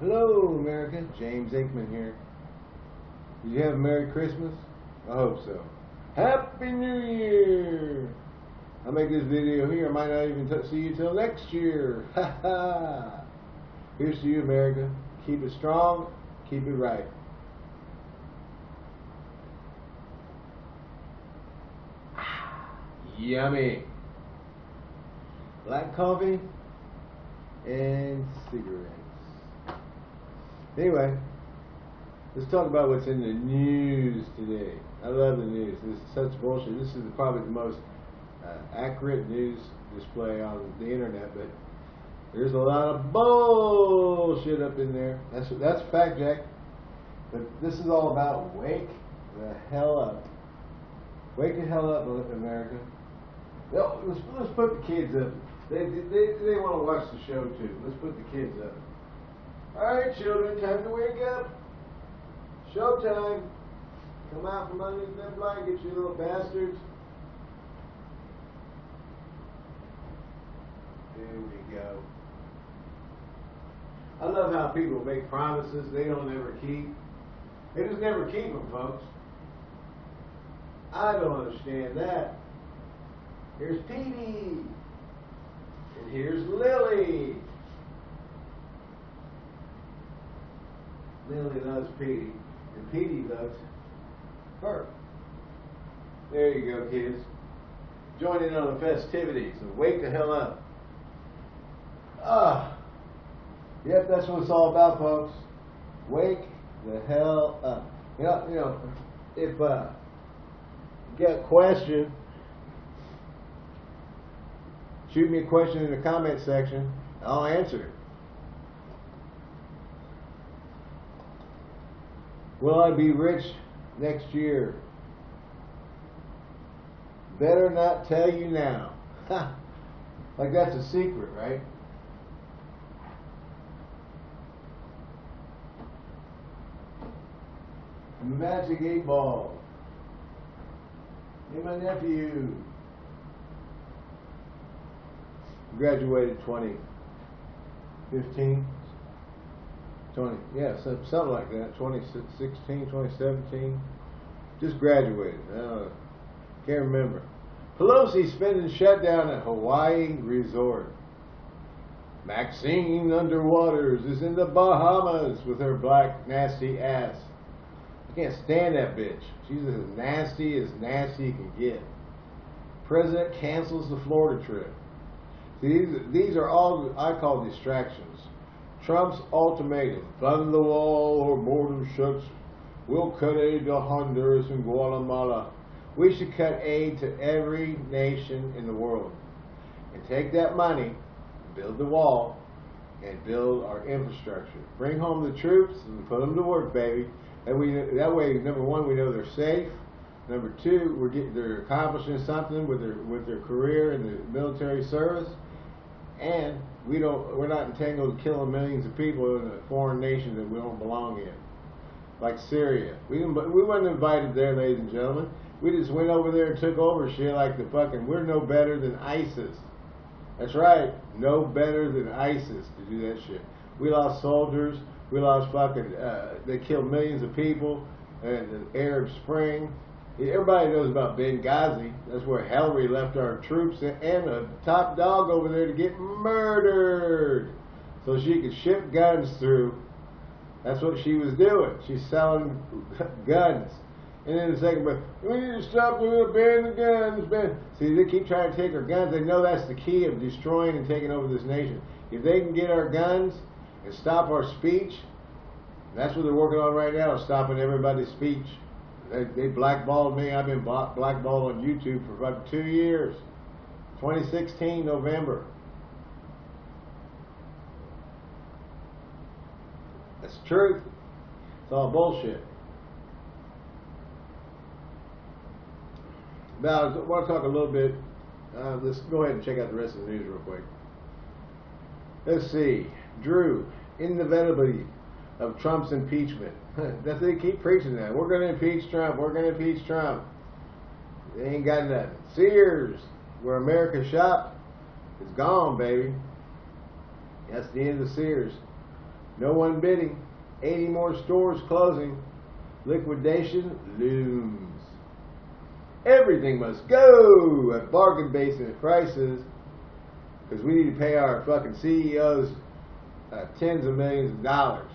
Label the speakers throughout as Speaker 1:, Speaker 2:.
Speaker 1: Hello, America. James Aikman here. Did you have a Merry Christmas? I hope so. Happy New Year! I'll make this video here. I might not even see you till next year. Ha ha! Here's to you, America. Keep it strong. Keep it right. Yummy. Black coffee and cigarettes. Anyway, let's talk about what's in the news today. I love the news. This is such bullshit. This is probably the most uh, accurate news display on the internet, but there's a lot of bullshit up in there. That's that's fact check. But this is all about wake the hell up. Wake the hell up, America. Let's, let's put the kids up. They, they, they want to watch the show too. Let's put the kids up. All right, children, time to wake up. Showtime. Come out from underneath that blanket, you little bastards. There we go. I love how people make promises they don't ever keep. They just never keep them, folks. I don't understand that. Here's Petey. And here's Lily. Lily loves Petey. And Petey loves her. There you go, kids. Join in on the festivities and wake the hell up. Ah. Yep, that's what it's all about, folks. Wake the hell up. You know, you know, if uh, you get a question, shoot me a question in the comment section. I'll answer it. Will I be rich next year? Better not tell you now. like that's a secret, right? Magic 8 Ball. Hey, my nephew. Graduated 2015. 20, yeah, something like that. 2016, 2017. Just graduated. Uh, can't remember. Pelosi spending shutdown at Hawaii resort. Maxine Underwaters is in the Bahamas with her black nasty ass. I can't stand that bitch. She's as nasty as nasty can get. President cancels the Florida trip. These, these are all I call distractions. Trump's ultimatum, fund the wall or border shuts, we'll cut aid to Honduras and Guatemala. We should cut aid to every nation in the world. And take that money, build the wall, and build our infrastructure. Bring home the troops and put them to work, baby. And we that way, number one, we know they're safe. Number two, we're getting they're accomplishing something with their with their career in the military service, and we don't we're not entangled in killing millions of people in a foreign nation that we don't belong in, like Syria. We didn't we weren't invited there, ladies and gentlemen. We just went over there and took over shit like the fucking. We're no better than ISIS. That's right, no better than ISIS to do that shit. We lost soldiers. We lost fucking, uh, they killed millions of people in the Arab Spring. Everybody knows about Benghazi. That's where Hillary left our troops and a top dog over there to get murdered so she could ship guns through. That's what she was doing. She's selling guns. And then the second, but we need to stop them, ban the guns, ban. See, they keep trying to take our guns. They know that's the key of destroying and taking over this nation. If they can get our guns, and stop our speech. That's what they're working on right now, stopping everybody's speech. They, they blackballed me. I've been blackballed on YouTube for about two years. 2016, November. That's the truth. It's all bullshit. Now, I want to talk a little bit. Uh, let's go ahead and check out the rest of the news real quick. Let's see. Drew, inevitably of Trump's impeachment. That's they keep preaching that. We're going to impeach Trump. We're going to impeach Trump. They ain't got nothing. Sears, where America shopped, is gone, baby. That's the end of Sears. No one bidding. 80 more stores closing. Liquidation looms. Everything must go at bargain basement prices because we need to pay our fucking CEOs uh, tens of millions of dollars.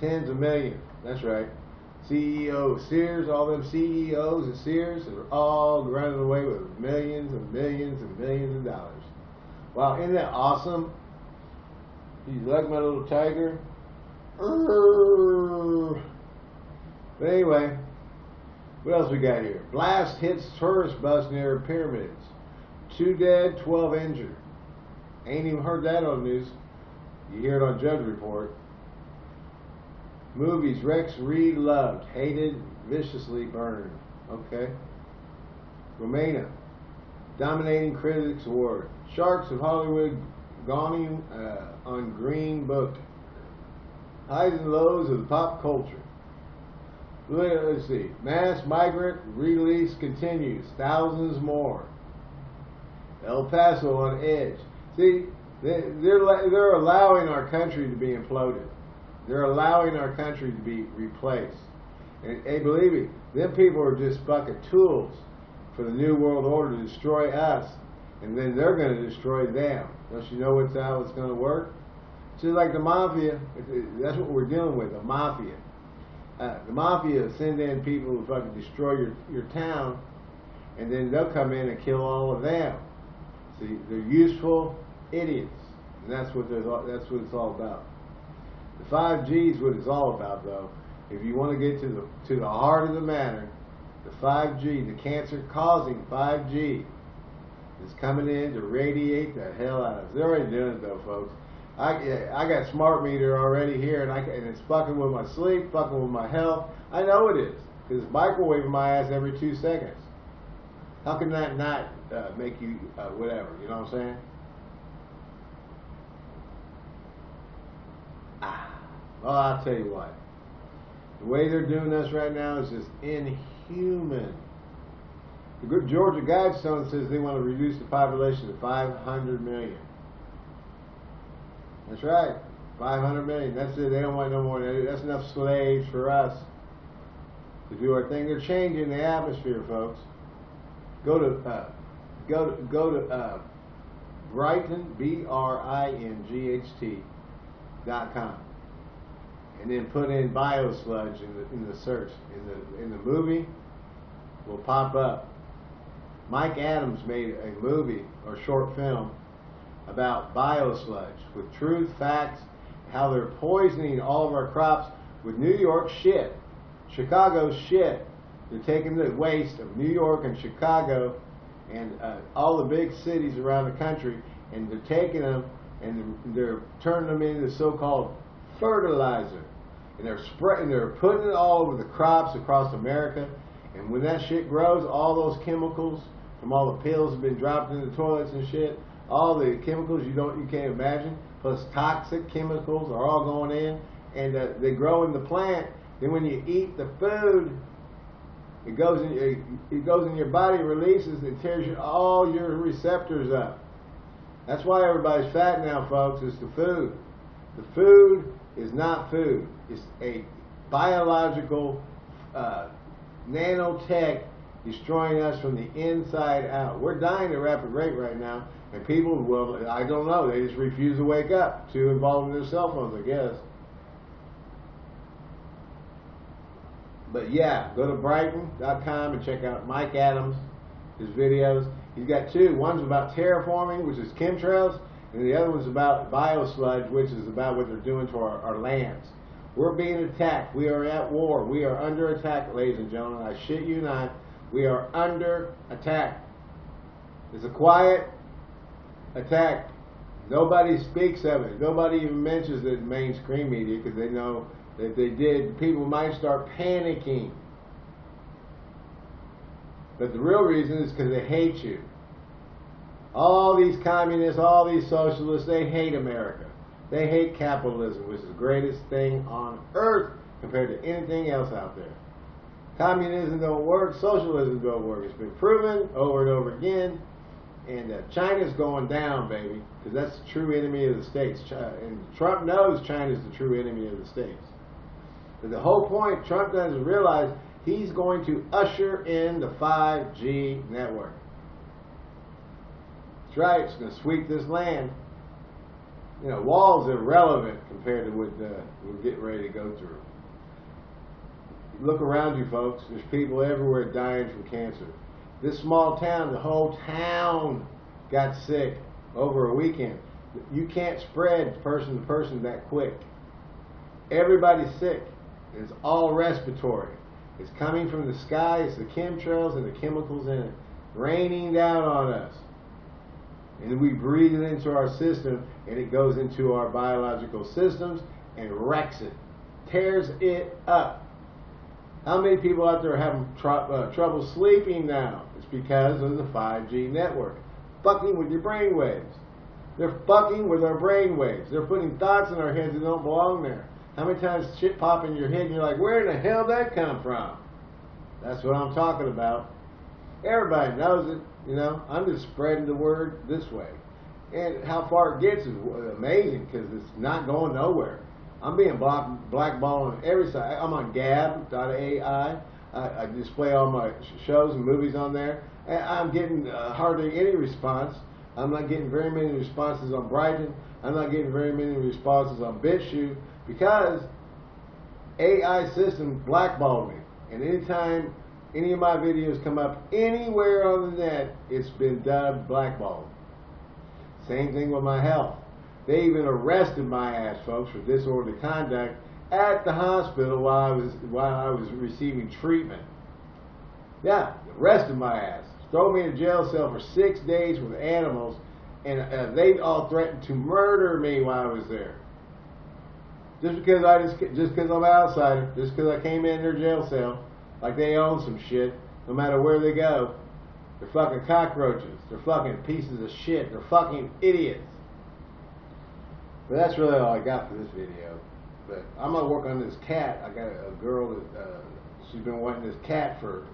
Speaker 1: Tens of millions. That's right. CEO Sears, all them CEOs of Sears are all running away with millions and millions and millions of dollars. Wow, isn't that awesome? You like my little tiger? But anyway, what else we got here? Blast hits tourist bus near pyramids. Two dead, 12 injured. Ain't even heard that on the news. You hear it on Drudge Report. Movies Rex Reed loved, hated, viciously burned. Okay. Romana, Dominating Critics Award. Sharks of Hollywood gawning uh, on Green Book. Highs and lows of the pop culture. Let's see. Mass migrant release continues. Thousands more. El Paso on edge. See, they're, they're allowing our country to be imploded. They're allowing our country to be replaced. And hey, believe me, them people are just fucking tools for the New World Order to destroy us, and then they're going to destroy them. Don't you know what's how it's going to work? It's just like the mafia. That's what we're dealing with, the mafia. Uh, the mafia send in people who fucking destroy your, your town, and then they'll come in and kill all of them. See, they're useful idiots, and that's what that's what it's all about. The 5G is what it's all about, though. If you want to get to the to the heart of the matter, the 5G, the cancer-causing 5G, is coming in to radiate the hell out of us. They're already doing it, though, folks. I, I got smart meter already here, and I and it's fucking with my sleep, fucking with my health. I know it is, because it's microwaving my ass every two seconds. How can that not uh, make you uh, whatever? You know what I'm saying? Ah, well, I'll tell you what. The way they're doing us right now is just inhuman. The good Georgia Guidestone says they want to reduce the population to 500 million. That's right. 500 million. That's it. They don't want no more. That's enough slaves for us to do our thing. They're changing the atmosphere, folks. Go to uh, go to go to uh, Brighteon B R I N G H T dot com, and then put in biosludge in the in the search in the in the movie will pop up. Mike Adams made a movie or short film about biosludge with truth, facts, how they're poisoning all of our crops with New York shit, Chicago shit. They're taking the waste of New York and Chicago and uh, all the big cities around the country, and they're taking them and they're turning them into so-called fertilizer, and they're spreading, they're putting it all over the crops across America. And when that shit grows, all those chemicals from all the pills have been dropped in the toilets and shit all the chemicals you don't you can't imagine, plus toxic chemicals are all going in, and uh, they grow in the plant. Then when you eat the food, it goes in it goes in your body, releases, and tears you, all your receptors up. That's why everybody's fat now, folks. It's the food. The food is not food. It's a biological uh, nanotech destroying us from the inside out. We're dying at a rapid rate right now and people, will, I don't know, they just refuse to wake up, too involved in their cell phones, I guess. But yeah, go to Brighteon.com and check out Mike Adams, his videos. He's got two. One's about terraforming, which is chemtrails, and the other one's about biosludge, which is about what they're doing to our, our lands. We're being attacked. We are at war. We are under attack, ladies and gentlemen. I shit you not. We are under attack. It's a quiet attack. Nobody speaks of it. Nobody even mentions it in mainstream media because they know that they did, people might start panicking. But the real reason is because they hate you. All these communists, all these socialists, they hate America. They hate capitalism, which is the greatest thing on earth compared to anything else out there. Communism don't work, socialism don't work. It's been proven over and over again and uh, China's going down, baby, because that's the true enemy of the states. and Trump knows China's the true enemy of the states. But the whole point, Trump doesn't realize he's going to usher in the 5G network. Right, going to sweep this land. You know, walls are irrelevant compared to what uh, we're getting ready to go through. Look around you, folks. There's people everywhere dying from cancer. This small town, the whole town got sick over a weekend. You can't spread person to person that quick. Everybody's sick. It's all respiratory. It's coming from the sky. It's the chemtrails and the chemicals in it raining down on us. And we breathe it into our system, and it goes into our biological systems and wrecks it, tears it up. How many people out there are having tr uh, trouble sleeping now? It's because of the 5G network. Fucking with your brain waves. They're fucking with our brain waves. They're putting thoughts in our heads that don't belong there. How many times shit pop in your head and you're like, where in the hell did that come from? That's what I'm talking about. Everybody knows it, you know. I'm just spreading the word this way. And how far it gets is amazing because it's not going nowhere. I'm being block, blackballed on every side. I'm on Gab.ai. I, I display all my shows and movies on there. And I'm getting uh, hardly any response. I'm not getting very many responses on Brighteon. I'm not getting very many responses on BitChute because AI system blackballed me. And anytime any of my videos come up anywhere on the net, it's been dubbed blackballed. Same thing with my health. They even arrested my ass, folks, for disorderly conduct at the hospital while I was while I was receiving treatment. Yeah, arrested my ass. Throw me in a jail cell for six days with animals, and uh, they all threatened to murder me while I was there. Just because I just just because I'm an outsider, just because I came in their jail cell, like they own some shit. No matter where they go, they're fucking cockroaches. They're fucking pieces of shit. They're fucking idiots. But that's really all I got for this video. But I'm gonna work on this cat. I got a girl that uh, she's been wanting this cat for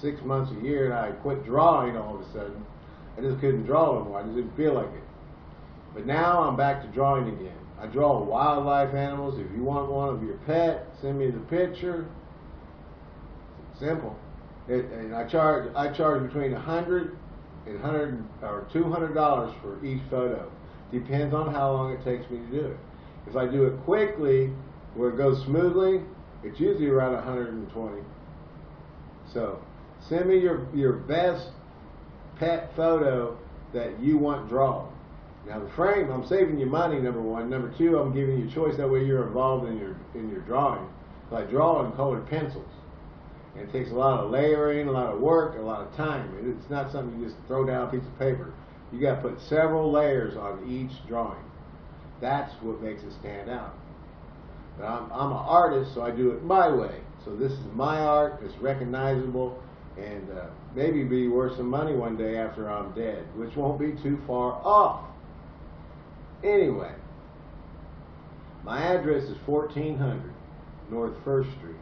Speaker 1: six months, a year, and I quit drawing all of a sudden. I just couldn't draw anymore. I just didn't feel like it. But now I'm back to drawing again. I draw wildlife animals. If you want one of your pet, send me the picture. Simple. It, and I charge I charge between a hundred and hundred or two hundred dollars for each photo. Depends on how long it takes me to do it. If I do it quickly, where it goes smoothly, it's usually around 120. So send me your, your best pet photo that you want drawn. Now the frame, I'm saving you money, number one. Number two, I'm giving you choice. That way you're involved in your in your drawing. So I draw in colored pencils. It takes a lot of layering, a lot of work, a lot of time. It's not something you just throw down a piece of paper. You got to put several layers on each drawing. That's what makes it stand out. But I'm, I'm an artist, so I do it my way. So this is my art. It's recognizable, and uh, maybe be worth some money one day after I'm dead, which won't be too far off. Anyway, my address is 1400 North First Street,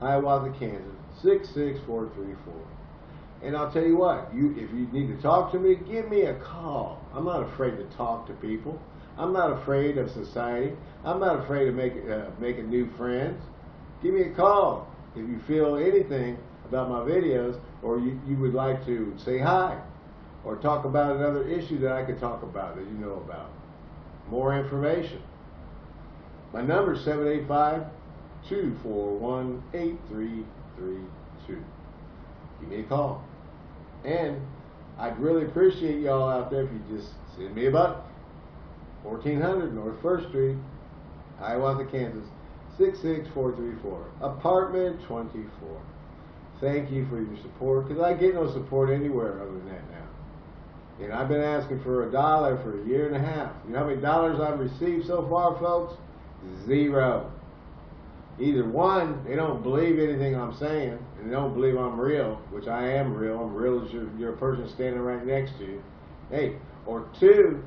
Speaker 1: Hiawatha, Kansas 66434. And I'll tell you what, you if you need to talk to me, give me a call. I'm not afraid to talk to people. I'm not afraid of society. I'm not afraid of making uh, making new friends. Give me a call if you feel anything about my videos or you, you would like to say hi or talk about another issue that I could talk about that you know about. More information. My number is 785 241 8332. Give me a call. And I'd really appreciate y'all out there if you just send me a buck. 1400 North 1st Street, Hiawatha, Kansas, 66434. Apartment 24. Thank you for your support, because I get no support anywhere other than that now. And I've been asking for a dollar for a year and a half. You know how many dollars I've received so far, folks? Zero either one, they don't believe anything I'm saying, and they don't believe I'm real, which I am real. I'm real as you're, you're a person standing right next to you. Hey, or two,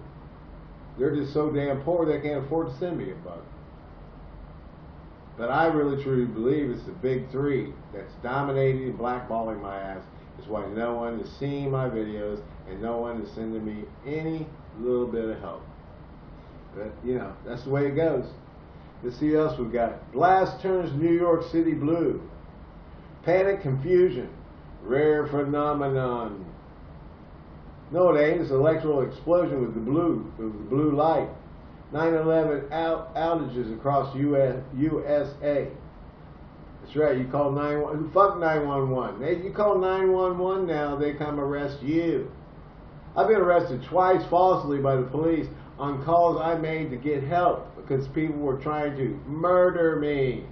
Speaker 1: they're just so damn poor they can't afford to send me a buck. But I really truly believe it's the big three that's dominating and blackballing my ass. That's why no one is seeing my videos and no one is sending me any little bit of help. But, you know, that's the way it goes. Let's see else we've got. Blast turns New York City blue. Panic, confusion. Rare phenomenon. No, it ain't. It's an electrical explosion with the blue, with the blue light. 9/11 out, outages across US, USA. That's right. You call 911. Fuck 911. They, you call 911 now, they come arrest you. I've been arrested twice falsely by the police on calls I made to get help because people were trying to murder me.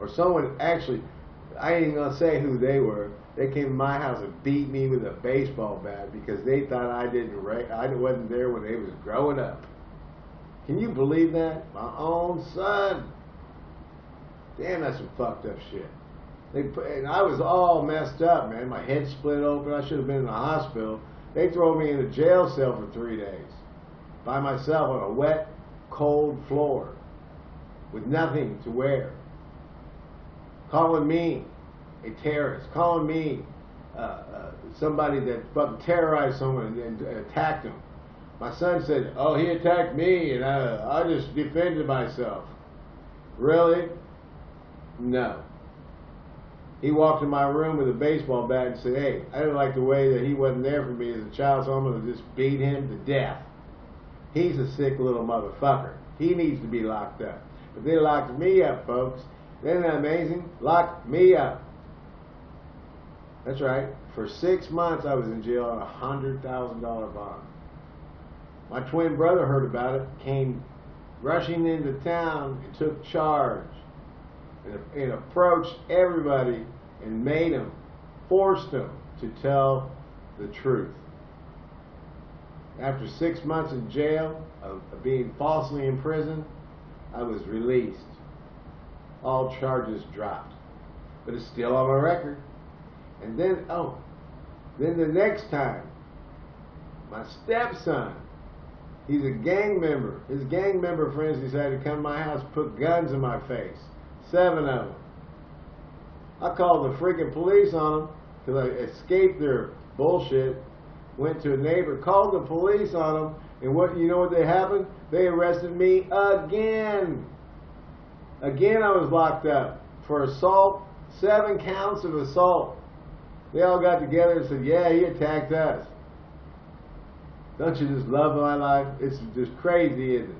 Speaker 1: Or someone actually, I ain't gonna say who they were. They came to my house and beat me with a baseball bat because they thought I didn't, I wasn't there when they was growing up. Can you believe that? My own son. Damn, that's some fucked up shit. They and I was all messed up, man. My head split open. I should have been in the hospital. They throw me in a jail cell for three days by myself on a wet, cold floor with nothing to wear. Calling me a terrorist, calling me uh, uh, somebody that fucking terrorized someone and, and attacked him. My son said, "Oh, he attacked me, and I, I just defended myself." Really? No. He walked in my room with a baseball bat and said, hey, I didn't like the way that he wasn't there for me as a child, so I'm going to just beat him to death. He's a sick little motherfucker. He needs to be locked up. But they locked me up, folks. Isn't that amazing? Locked me up. That's right. For six months, I was in jail on a $100,000 bond. My twin brother heard about it, came rushing into town and took charge and, approached everybody and made them, forced them to tell the truth. After six months in jail of, of being falsely imprisoned, I was released. All charges dropped. But it's still on my record. And then, oh, then the next time, my stepson, he's a gang member. His gang member friends decided to come to my house, put guns in my face. Seven of them. I called the freaking police on them because I escaped their bullshit. Went to a neighbor, called the police on them, and what you know what they happened? They arrested me again. Again, I was locked up for assault, seven counts of assault. They all got together and said, "Yeah, he attacked us." Don't you just love my life? It's just crazy, isn't it?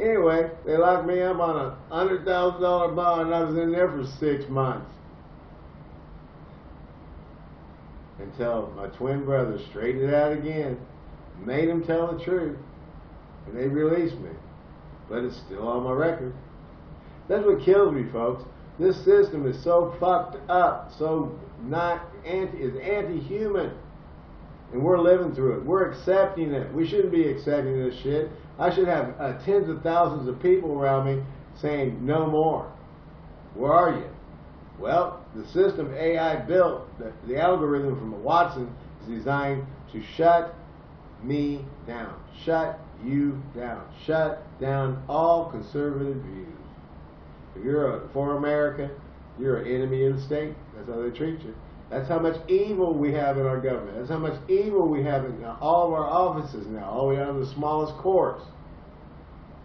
Speaker 1: Anyway, they locked me up on a hundred thousand dollar bond. And I was in there for six months until my twin brother straightened it out again, made him tell the truth, and they released me. But it's still on my record. That's what kills me, folks. This system is so fucked up, so not anti is anti-human, and we're living through it. We're accepting it. We shouldn't be accepting this shit. I should have uh, tens of thousands of people around me saying, no more. Where are you? Well, the system AI built, the, the algorithm from Watson, is designed to shut me down. Shut you down. Shut down all conservative views. If you're a, for America, you're an enemy of the state. That's how they treat you. That's how much evil we have in our government. That's how much evil we have in all of our offices now, all the way down to the smallest courts.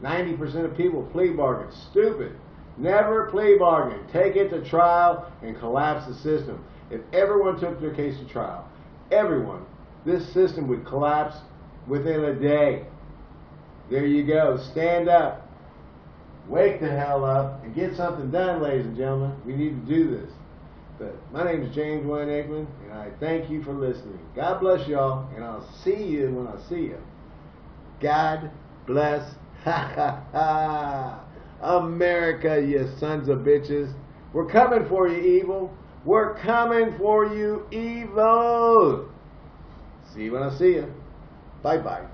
Speaker 1: 90% of people plea bargain. Stupid. Never plea bargain. Take it to trial and collapse the system. If everyone took their case to trial, everyone, this system would collapse within a day. There you go. Stand up. Wake the hell up and get something done, ladies and gentlemen. We need to do this. But my name is James Wayne Aikman, and I thank you for listening. God bless y'all, and I'll see you when I see you. God bless. Ha ha ha. America, you sons of bitches. We're coming for you, evil. We're coming for you, evil. See you when I see you. Bye bye.